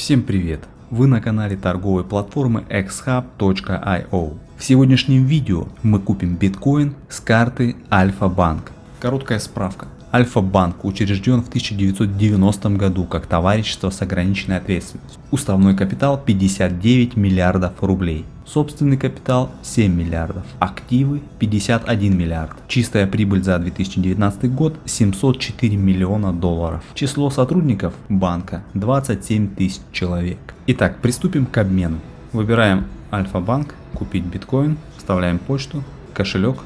Всем привет! Вы на канале торговой платформы xhub.io. В сегодняшнем видео мы купим биткоин с карты Альфа-Банк. Короткая справка. Альфа-банк учрежден в 1990 году как товарищество с ограниченной ответственностью. Уставной капитал 59 миллиардов рублей. Собственный капитал 7 миллиардов. Активы 51 миллиард. Чистая прибыль за 2019 год 704 миллиона долларов. Число сотрудников банка 27 тысяч человек. Итак, приступим к обмену. Выбираем Альфа-банк, купить биткоин, вставляем почту, кошелек,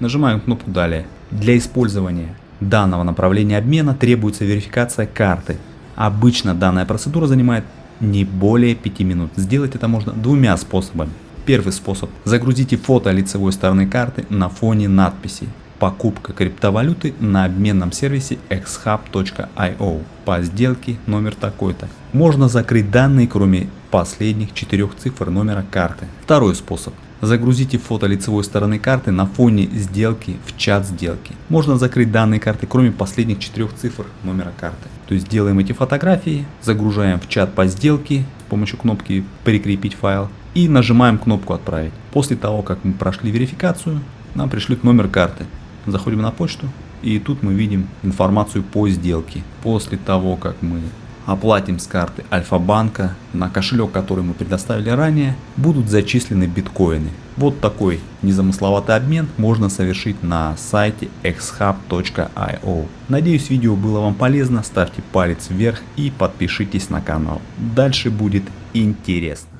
нажимаем кнопку далее. Для использования данного направления обмена требуется верификация карты. Обычно данная процедура занимает не более 5 минут. Сделать это можно двумя способами. Первый способ. Загрузите фото лицевой стороны карты на фоне надписи покупка криптовалюты на обменном сервисе xhub.io по сделке номер такой-то. Можно закрыть данные, кроме последних четырех цифр номера карты. Второй способ. Загрузите фото лицевой стороны карты на фоне сделки в чат сделки. Можно закрыть данные карты, кроме последних четырех цифр номера карты. То есть делаем эти фотографии, загружаем в чат по сделке помощью кнопки «Прикрепить файл» и нажимаем кнопку «Отправить». После того, как мы прошли верификацию, нам пришлют номер карты. Заходим на почту и тут мы видим информацию по сделке. После того, как мы оплатим с карты Альфа-банка на кошелек, который мы предоставили ранее, будут зачислены биткоины. Вот такой незамысловатый обмен можно совершить на сайте xhub.io. Надеюсь видео было вам полезно, ставьте палец вверх и подпишитесь на канал. Дальше будет интересно.